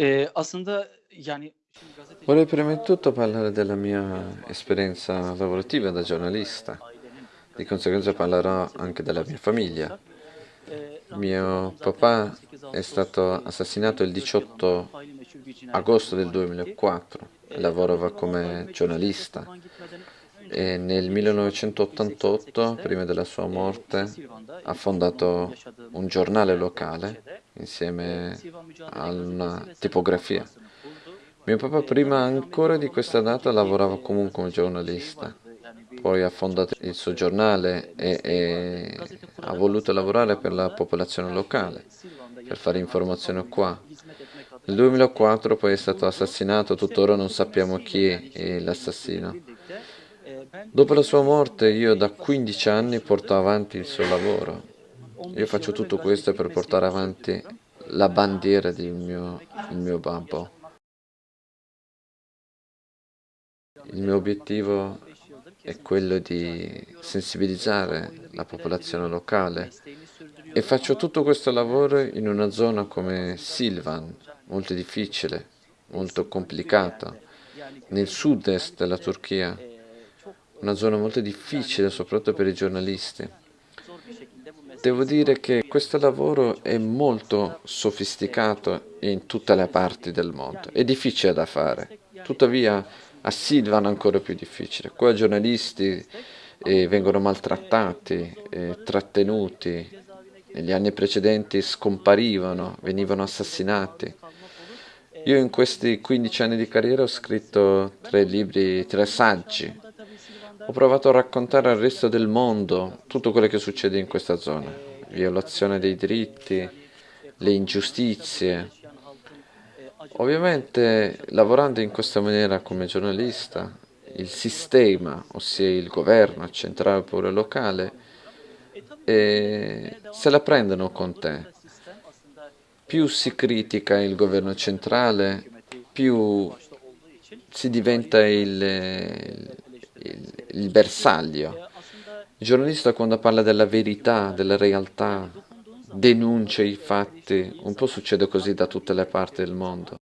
Eee, aslında, yani, şimdi Vorrei gazetecilik prima di tutto parlare della mia esperienza lavorativa da giornalista. ailenin Di conseguenza parlerò anche della mia famiglia. eee, Mio papà 28 è stato assassinato il 2004 yılında 18 faili meçhul bir cinayette agosto del kurban gitti. 2004 e Eee, lavorava come giornalista e nel 7 Şubat 1988, 1988'te, prima della sua morte, ha fondato un giornale locale insieme a una tipografia. Mio papà prima ancora di questa da data lavorava comunque come giornalista. Poi ha fondato il suo giornale e, e ha voluto lavorare per la popolazione locale, per fare informazione qua. Nel adına 2004 poi è stato assassinato, tuttora non sappiamo chi è l'assassino. Dopo la sua 20 morte io da yaklaşık 15 anni 15 porto avanti il suo lavoro. Io 15 faccio tutto questo per portare avanti la bandiera del mio, mio babbo. Il mio obiettivo 15 yıldır è quello di sensibilizzare la popolazione locale e faccio tutto questo lavoro in una zona come Silvan, molto difficile, molto complicata, nel sud-est della Turchia, una zona molto difficile soprattutto per i giornalisti. Devo dire che questo lavoro è molto sofisticato in tutte le parti del mondo, è difficile da fare, tuttavia a Silvan è ancora più difficile. Qua i giornalisti eh, vengono maltrattati, eh, trattenuti, negli anni precedenti scomparivano, venivano assassinati. Io in questi 15 anni di carriera ho scritto tre libri, tre saggi. Ho provato a raccontare al resto del mondo tutto quello che succede in questa zona, violazione dei diritti, le ingiustizie. Ovviamente lavorando in questa maniera come giornalista, il sistema, ossia il governo centrale oppure locale, se la prendono con te. Più si critica il governo centrale, più si diventa il- il- il bersaglio. Il giornalista quando parla della verità, della realtà, denuncia i fatti, un po' succede così da tutte le parti del mondo.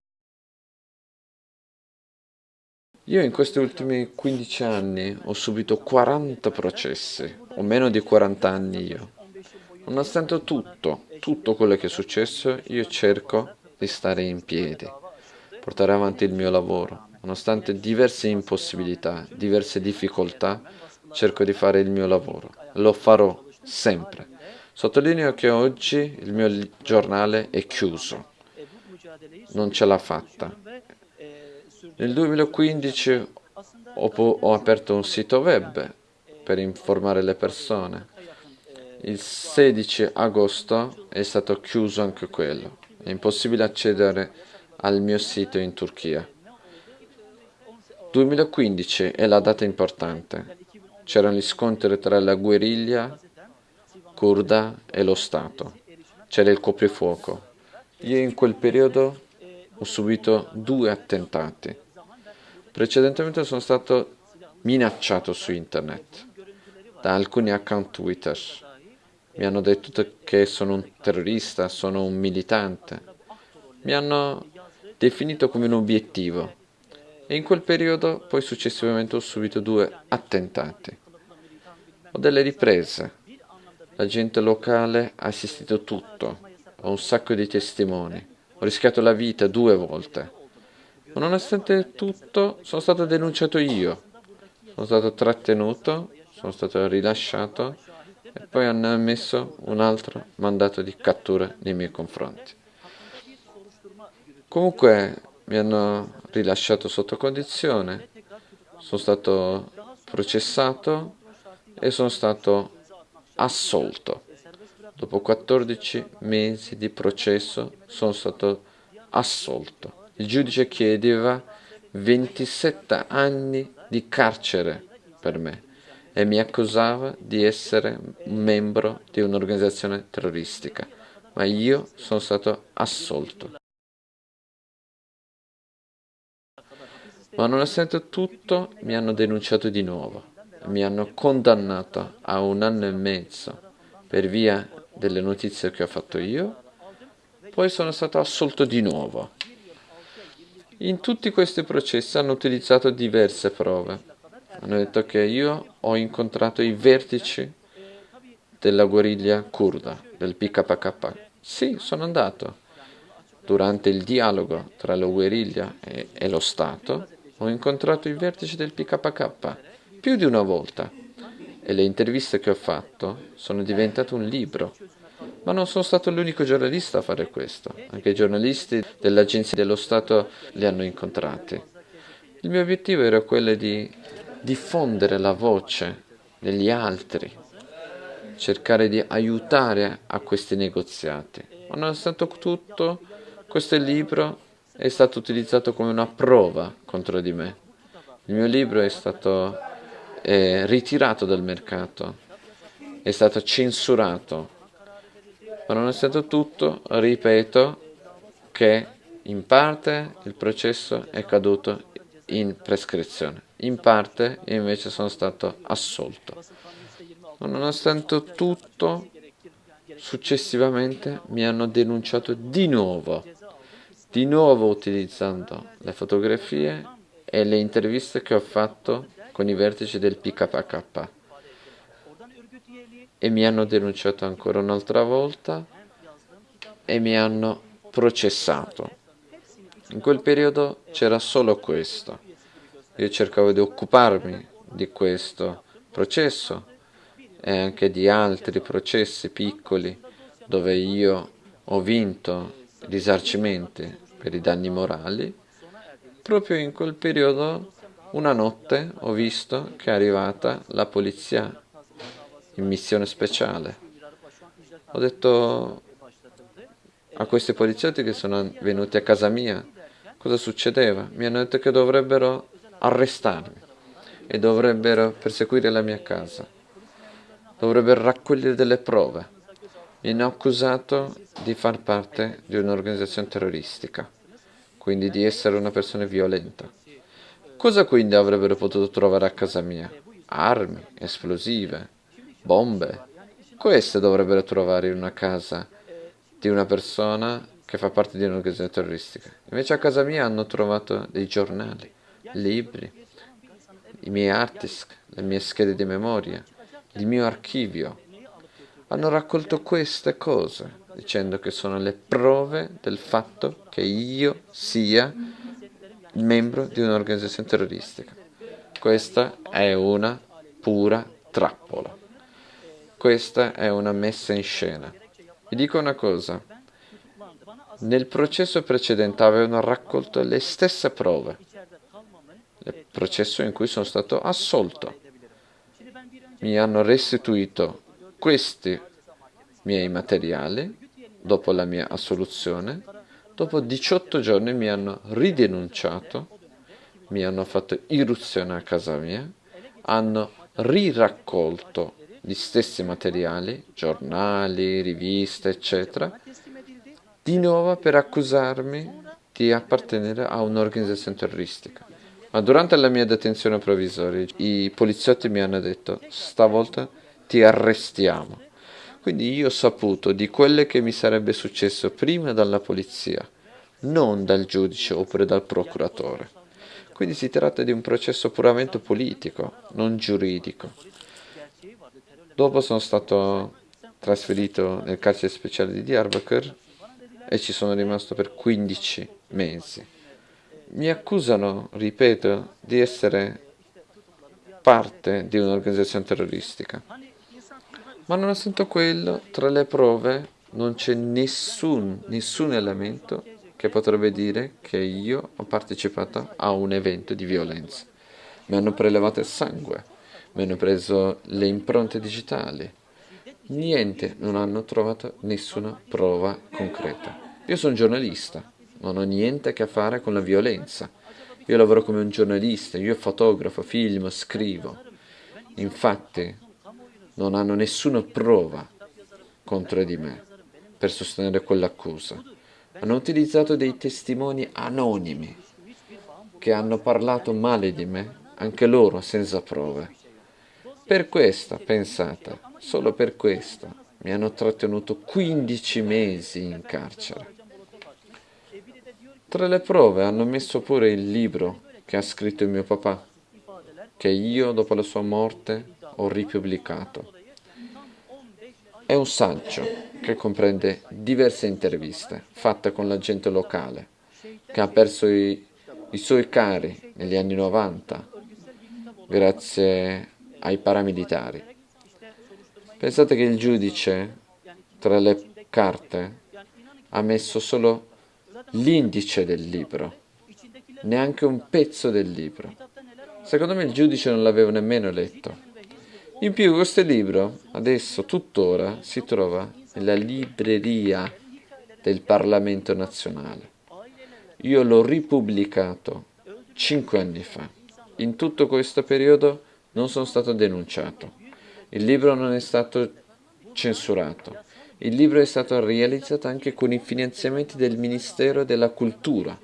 Io in questi ultimi 15 anni ho subito 40 processi, ho meno di 40 anni io. 15 yıl boyunca Nonostante tutto, tutto quello che è successo, io cerco di stare in piedi, portare avanti il mio lavoro. Nonostante diverse impossibilità, diverse difficoltà, cerco di fare il mio lavoro. Lo farò sempre. Sottolineo che oggi il mio giornale è chiuso, non ce l'ha fatta. Nel 2015 Aslında ho, ho aperto un sito web per informare le persone. Il 16 agosto è stato chiuso anche quello. È impossibile accedere al mio sito in Turchia. 2015 è la data importante. C'erano gli scontri tra la guerriglia kurda e lo Stato. C'era il coprifuoco. Io in quel periodo ho subito due attentati. Precedentemente sono stato minacciato su internet da alcuni account Twitter. Mi hanno detto che sono un terrorista, sono un militante. Mi hanno definito come un obiettivo. E in quel periodo poi successivamente ho subito due attentati. Ho delle riprese. La gente locale ha assistito tutto. Ho un sacco di testimoni. Ho rischiato la vita due volte. Ma nonostante tutto sono stato denunciato io. Sono stato trattenuto, sono stato rilasciato e poi hanno emesso un altro mandato di cattura nei miei confronti. Comunque mi hanno rilasciato sotto condizione, sono stato processato e sono stato assolto. Dopo 14 mesi di processo sono stato assolto. Il giudice chiedeva 27 anni di carcere per me e mi accusava di essere membro di un'organizzazione terroristica, ma io sono stato assolto. Ma nonostante tutto mi hanno denunciato di nuovo, mi hanno condannato a un anno e mezzo per via delle notizie che ho fatto io, poi sono stato assolto di nuovo. In tutti questi processi hanno utilizzato diverse prove. Hanno detto che io ho incontrato i vertici della guerriglia kurda, del PKK. Sì, sono andato. Durante il dialogo tra la guerriglia e, e lo Stato ho incontrato i vertici del PKK più di una volta e le interviste che ho fatto sono diventate un libro. Ma non sono stato l'unico giornalista a fare questo, anche i giornalisti dell'Agenzia dello Stato li hanno incontrati. Il mio obiettivo era quello di diffondere la voce degli altri, cercare di aiutare a questi negoziati. Ma nonostante tutto, questo libro è stato utilizzato come una prova contro di me. Il mio libro è stato eh, ritirato dal mercato, è stato censurato. Ma nonostante tutto, ripeto che in parte il processo è caduto in prescrizione, in parte invece sono stato assolto. Ma nonostante tutto, successivamente mi hanno denunciato di nuovo, di nuovo utilizzando le fotografie e le interviste che ho fatto con i vertici del PKK e mi hanno denunciato ancora un'altra volta e mi hanno processato. In quel periodo c'era solo questo. Io cercavo di occuparmi di questo processo e anche di altri processi piccoli dove io ho vinto risarcimenti per i danni morali. Proprio in quel periodo una notte ho visto che è arrivata la polizia in missione speciale. Ho detto a questi poliziotti che sono venuti a casa mia cosa succedeva. Mi hanno detto che dovrebbero arrestarmi e dovrebbero perseguire la mia casa. Dovrebbero raccogliere delle prove. Hanno accusato di far parte di un'organizzazione terroristica, quindi di essere una persona violenta. Cosa quindi avrebbero potuto trovare a casa mia? Armi, esplosive, bombe. Queste dovrebbero trovare in una casa di una persona che fa parte di un'organizzazione terroristica. Invece a casa mia hanno trovato dei giornali, libri, i miei hard disk, le mie schede di memoria, il mio archivio. Hanno raccolto queste cose dicendo che sono le prove del fatto che io sia membro di un'organizzazione terroristica. Questa è una pura trappola. Questa è una messa in scena. Vi dico una cosa. Nel processo precedente avevano raccolto le stesse prove. Il processo in cui sono stato assolto. Mi hanno restituito questi miei materiali dopo la mia assoluzione Dopo 18 giorni mi hanno ridenunciato, mi hanno fatto irruzione a casa mia, hanno riraccolto gli stessi materiali, giornali, riviste, eccetera, di nuovo per accusarmi di appartenere a un'organizzazione terroristica. Ma durante la mia detenzione provvisoria i poliziotti mi hanno detto stavolta ti arrestiamo. Quindi io ho saputo di quello che mi sarebbe successo prima dalla polizia, non dal giudice oppure dal procuratore. Quindi si tratta di un processo puramente politico, non giuridico. Dopo sono stato trasferito nel carcere speciale di Diyarbakir e ci sono rimasto per 15 mesi. Mi accusano, ripeto, di essere parte di un'organizzazione terroristica. Ma nonostante quello, tra le prove non c'è nessun, nessun elemento che potrebbe dire che io ho partecipato a un evento di violenza. Mi hanno prelevato il sangue, mi hanno preso le impronte digitali. Niente, non hanno trovato nessuna prova concreta. Io sono giornalista, non ho niente a che fare con la violenza. Io lavoro come un giornalista, io fotografo, filmo, scrivo. Infatti, non hanno nessuna prova contro di me per sostenere quell'accusa. Hanno utilizzato dei testimoni anonimi che hanno parlato male di me, anche loro senza prove. Per questo, pensate, solo per questo, mi hanno trattenuto 15 mesi in carcere. Tra le prove hanno messo pure il libro che ha scritto mio papà, che io dopo la sua morte ho ripubblicato. È un saggio che comprende diverse interviste fatte con la gente locale, che ha perso i, i suoi cari negli anni 90 grazie ai paramilitari. Pensate che il giudice tra le carte ha messo solo l'indice del libro, neanche un pezzo del libro. Secondo me il giudice non l'aveva nemmeno letto. In più questo libro adesso tuttora si trova nella libreria del Parlamento nazionale. Io l'ho ripubblicato cinque anni fa. In tutto questo periodo non sono stato denunciato. Il libro non è stato censurato. Il libro è stato realizzato anche con i finanziamenti del Ministero della Cultura,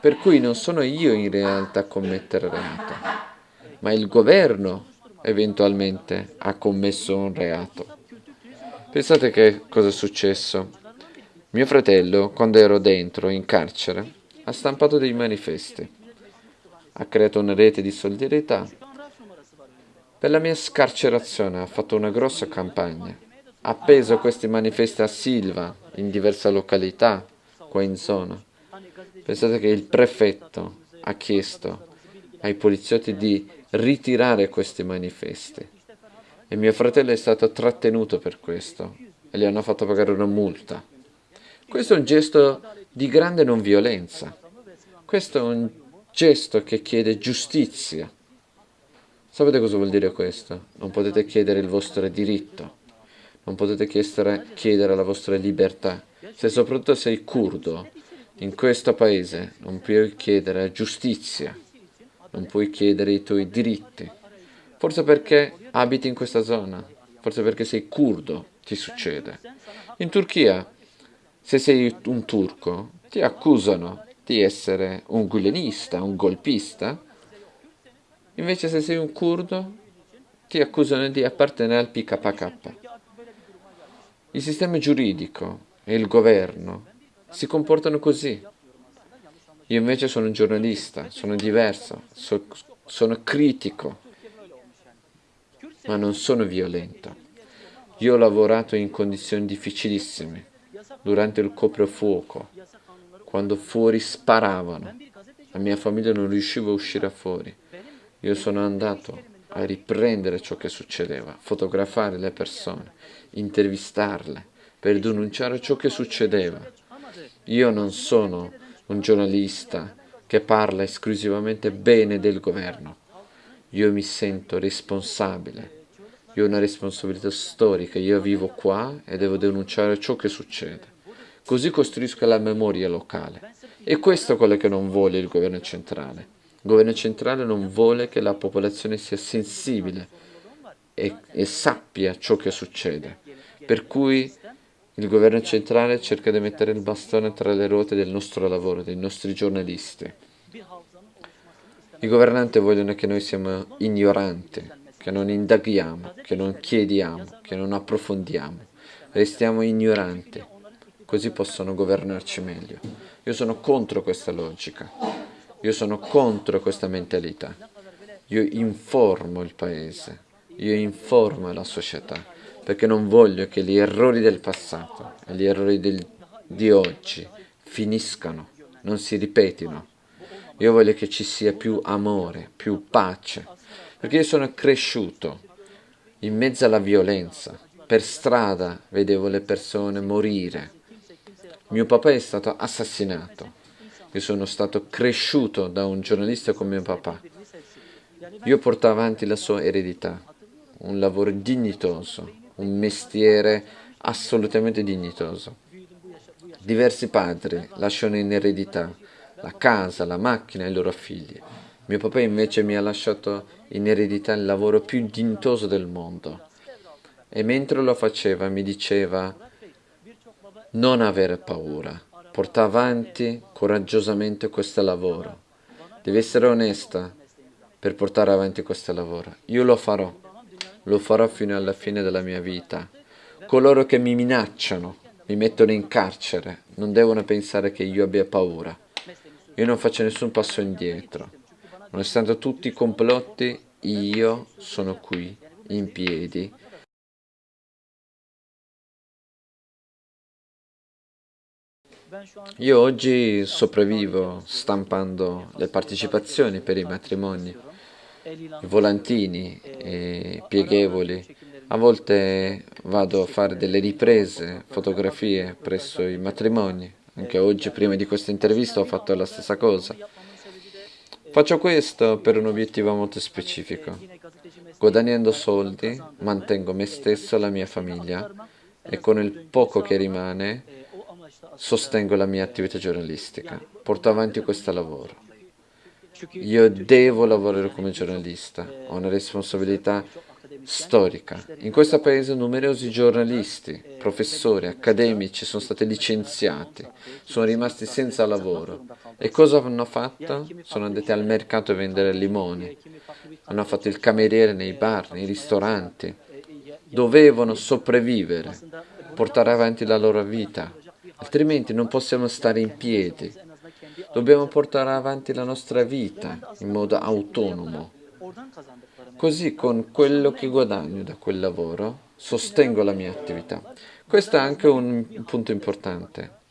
per cui non sono io in realtà a commettere reato, ma il governo eventualmente ha commesso un reato. Pensate che cosa è successo? Mio fratello, quando ero dentro, in carcere, ha stampato dei manifesti, ha creato una rete di solidarietà. Per la mia scarcerazione ha fatto una grossa campagna, ha appeso questi manifesti a Silva, in diverse località, qua in zona. Pensate che il prefetto ha chiesto ai poliziotti di ritirare questi manifesti e mio fratello è stato trattenuto per questo e gli hanno fatto pagare una multa. Questo è un gesto di grande non violenza. Questo è un gesto che chiede giustizia. Sapete cosa vuol dire questo? Non potete chiedere il vostro diritto, non potete chiedere, la vostra libertà. Se soprattutto sei curdo, in questo paese non puoi chiedere giustizia, non puoi chiedere i tuoi diritti. Forse perché abiti in questa zona, forse perché sei curdo, ti succede. In Turchia, se sei un turco, ti accusano di essere un gulenista, un golpista. Invece se sei un curdo, ti accusano di appartenere al PKK. Il sistema giuridico e il governo si comportano così. Io invece sono un giornalista, sono diverso, so, sono critico, ma non sono violento. Io ho lavorato in condizioni difficilissime, durante il coprifuoco, quando fuori sparavano. La mia famiglia non riusciva a uscire fuori. Io sono andato a riprendere ciò che succedeva, fotografare le persone, intervistarle, per denunciare ciò che succedeva. Io non sono un giornalista che parla esclusivamente bene del governo. Io mi sento responsabile. Io ho una responsabilità storica, io vivo qua e devo denunciare ciò che succede. Così costruisco la memoria locale. E questo è quello che non vuole il governo centrale. Il governo centrale non vuole che la popolazione sia sensibile e, e sappia ciò che succede. Per cui il governo centrale cerca di mettere il bastone tra le ruote del nostro lavoro, dei nostri giornalisti. I governanti vogliono che noi siamo ignoranti, che non indaghiamo, che non chiediamo, che non approfondiamo. Restiamo ignoranti, così possono governarci meglio. Io sono contro questa logica. Io sono contro questa mentalità. Io informo il paese, io informo la società, perché non voglio che gli errori del passato e gli errori del, di oggi finiscano, non si ripetino. Io voglio che ci sia più amore, più pace, perché io sono cresciuto in mezzo alla violenza. Per strada vedevo le persone morire. Mio papà è stato assassinato io sono stato cresciuto da un giornalista come mio papà. Io porto avanti la sua eredità, un lavoro dignitoso, un mestiere assolutamente dignitoso. Diversi padri lasciano in eredità la casa, la macchina ai loro figli. Mio papà invece mi ha lasciato in eredità il lavoro più dignitoso del mondo. E mentre lo faceva mi diceva non avere paura, porta avanti coraggiosamente questo lavoro. Devi essere onesta per portare avanti questo lavoro. Io lo farò, lo farò fino alla fine della mia vita. Coloro che mi minacciano, mi mettono in carcere, non devono pensare che io abbia paura. io non faccio nessun passo indietro. Nonostante tutti i complotti, io sono qui, in piedi. Io oggi sopravvivo stampando le partecipazioni per i matrimoni, volantini i pieghevoli. A volte vado a fare delle riprese, fotografie presso i matrimoni. Anche oggi, prima di questa intervista, ho fatto la stessa cosa. Faccio questo per un obiettivo molto specifico. Guadagnando soldi, mantengo me stesso e la mia famiglia e con il poco che rimane sostengo la mia attività giornalistica. Porto avanti questo lavoro. Io devo lavorare come giornalista, ho una responsabilità storica. In questo paese numerosi giornalisti, professori, accademici sono stati licenziati, sono rimasti senza lavoro. E cosa hanno fatto? Sono andati al mercato a vendere limoni, hanno fatto il cameriere nei bar, nei ristoranti. Dovevano sopravvivere, portare avanti la loro vita, altrimenti non possiamo stare in piedi. Dobbiamo portare avanti la nostra vita in modo autonomo. Così con quello che guadagno da quel lavoro sostengo la mia attività. Questo è anche un punto importante.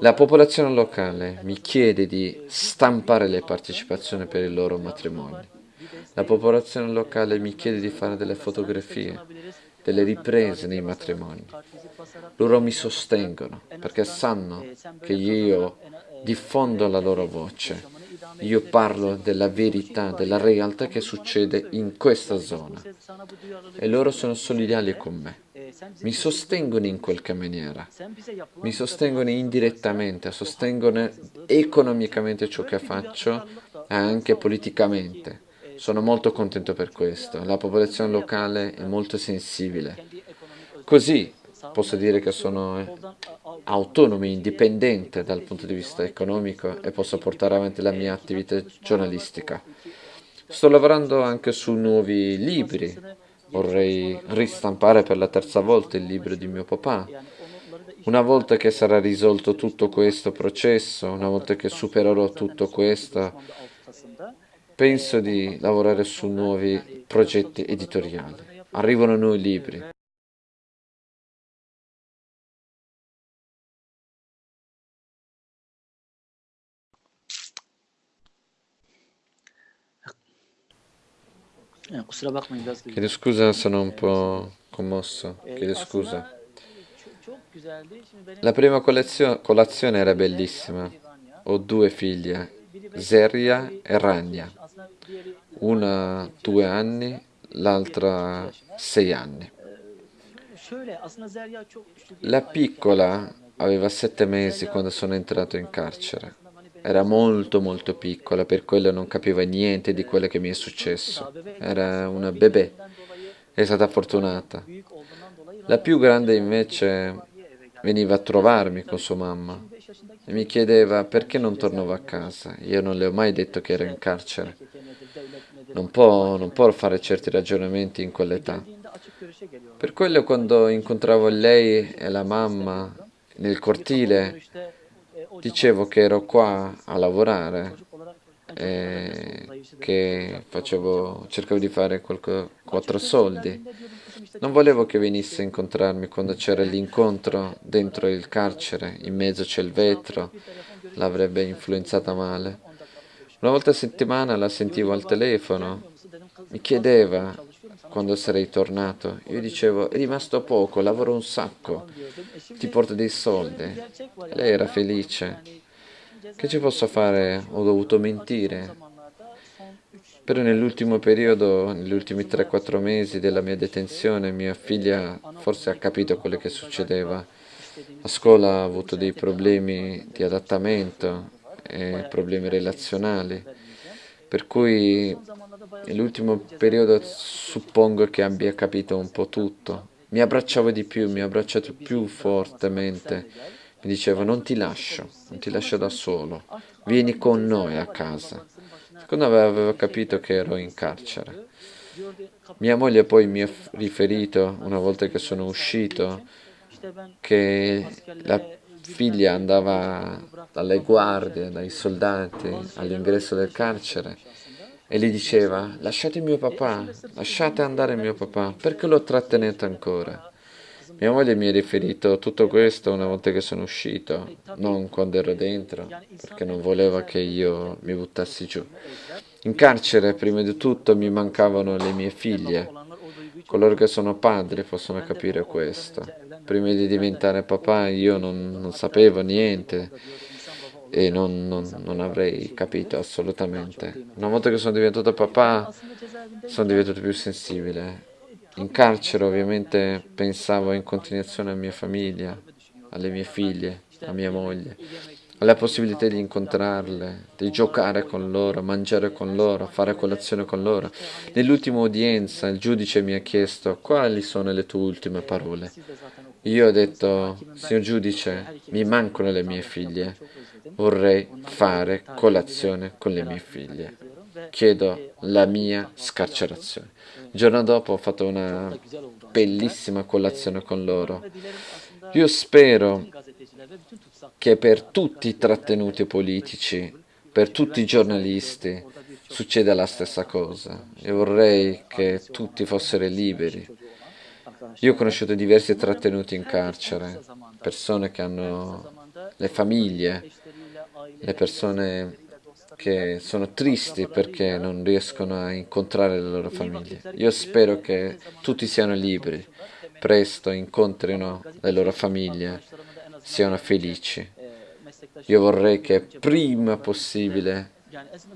La popolazione locale mi chiede di stampare le partecipazioni per i loro matrimoni. La popolazione locale mi chiede di fare delle fotografie, delle riprese nei matrimoni. Loro mi sostengono perché sanno che io diffondo la loro voce io parlo della verità, della realtà che succede in questa zona. E loro sono solidali con me. Mi sostengono in qualche maniera. Mi sostengono indirettamente, sostengono economicamente ciò che faccio e anche politicamente. Sono molto contento per questo. La popolazione locale è molto sensibile. Così posso dire che sono autonomo, indipendente dal punto di vista economico e posso portare avanti la mia attività giornalistica. Sto lavorando anche su nuovi libri, vorrei ristampare per la terza volta il libro di mio papà. Una volta che sarà risolto tutto questo processo, una volta che supererò tutto questo, penso di lavorare su nuovi progetti editoriali. Arrivano nuovi libri. Chiedo scusa, sono un po' commosso. Chiedo scusa. La prima colazione era bellissima. Ho due figlie, Zeria e Rania. Una due anni, l'altra sei anni. La piccola aveva sette mesi quando sono entrato in carcere. Era molto molto piccola, per quello non capiva niente di quello che mi è successo. Era una bebè. È stata fortunata. La più grande invece veniva a trovarmi con sua mamma e mi chiedeva perché non tornavo a casa. Io non le ho mai detto che ero in carcere. Non può, non può fare certi ragionamenti in quell'età. Per quello quando incontravo lei e la mamma nel cortile dicevo che ero qua a lavorare e che facevo, cercavo di fare qualche, quattro soldi. Non volevo che venisse a incontrarmi quando c'era l'incontro dentro il carcere, in mezzo c'è il vetro, l'avrebbe influenzata male. Una volta a settimana la sentivo al telefono, mi chiedeva quando sarei tornato. Io dicevo, è rimasto poco, lavoro un sacco, ti porto dei soldi. Lei era felice. Che ci posso fare? Ho dovuto mentire. Però nell'ultimo periodo, negli ultimi 3-4 mesi della mia detenzione, mia figlia forse ha capito quello che succedeva. A scuola ha avuto dei problemi di adattamento e problemi relazionali, per cui Nell'ultimo periodo suppongo che abbia capito un po' tutto. Mi abbracciava di più, mi ha abbracciato più fortemente. Mi diceva non ti lascio, non ti lascio da solo, vieni con noi a casa. Secondo me aveva capito che ero in carcere. Mia moglie poi mi ha riferito, una volta che sono uscito, che la figlia andava dalle guardie, dai soldati all'ingresso del carcere e gli diceva lasciate mio papà, lasciate andare mio papà, perché lo trattenete ancora? Mia moglie mi ha riferito tutto questo una volta che sono uscito, non quando ero dentro, perché non voleva che io mi buttassi giù. In carcere, prima di tutto, mi mancavano le mie figlie. Coloro che sono padri possono capire questo. Prima di diventare papà io non, non sapevo niente e non, non, non, avrei capito assolutamente. Una volta che sono diventato papà sono diventato più sensibile. In carcere ovviamente pensavo in continuazione alla mia famiglia, alle mie figlie, a mia moglie, alla possibilità di incontrarle, di giocare con loro, mangiare con loro, fare colazione con loro. Nell'ultima udienza il giudice mi ha chiesto quali sono le tue ultime parole. Io ho detto, signor giudice, mi mancano le mie figlie, vorrei fare colazione con le mie figlie. Chiedo la mia scarcerazione. Il giorno dopo ho fatto una bellissima colazione con loro. Io spero che per tutti i trattenuti politici, per tutti i giornalisti, succeda la stessa cosa. E vorrei che tutti fossero liberi. Io ho conosciuto diversi trattenuti in carcere, persone che hanno le famiglie, le persone che sono tristi perché non riescono a incontrare le loro famiglie. Io spero che tutti siano liberi, presto incontrino le loro famiglie, siano felici. Io vorrei che prima possibile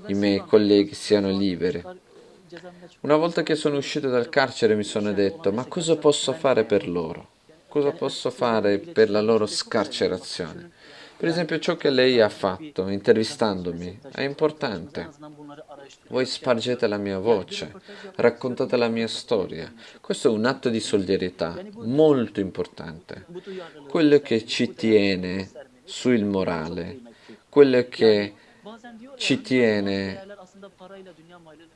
i miei colleghi siano liberi. Una volta che sono uscito dal carcere mi sono detto, ma cosa posso fare per loro? Cosa posso fare per la loro scarcerazione? Per esempio ciò che lei ha fatto intervistandomi è importante. Voi spargete la mia voce, raccontate la mia storia. Questo è un atto di solidarietà molto importante. Quello che ci tiene sul morale, quello che ci tiene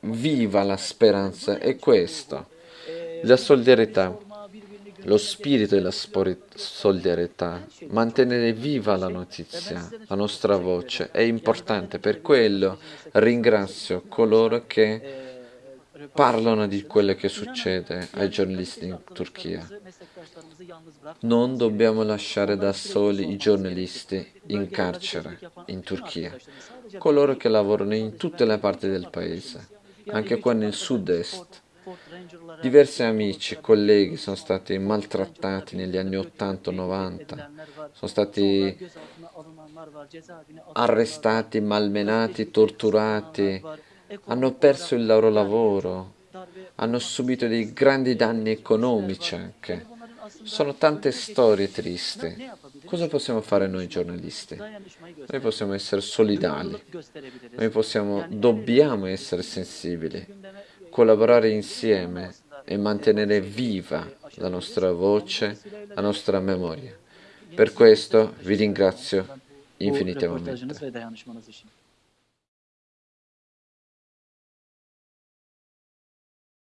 viva la speranza è questo. La solidarietà lo spirito della solidarietà, mantenere viva la notizia, la nostra voce è importante. Per quello ringrazio coloro che parlano di quello che succede ai giornalisti in Turchia. Non dobbiamo lasciare da soli i giornalisti in carcere in Turchia, coloro che lavorano in tutte le parti del paese, anche qua nel sud-est Diversi amici, colleghi sono stati maltrattati negli anni 80-90, sono stati arrestati, malmenati, torturati, hanno perso il loro lavoro, hanno subito dei grandi danni economici anche. Sono tante storie tristi. Cosa possiamo fare noi giornalisti? Noi possiamo essere solidali, noi possiamo, dobbiamo essere sensibili collaborare insieme e mantenere viva la nostra voce, la nostra memoria. Per questo vi ringrazio infinitamente.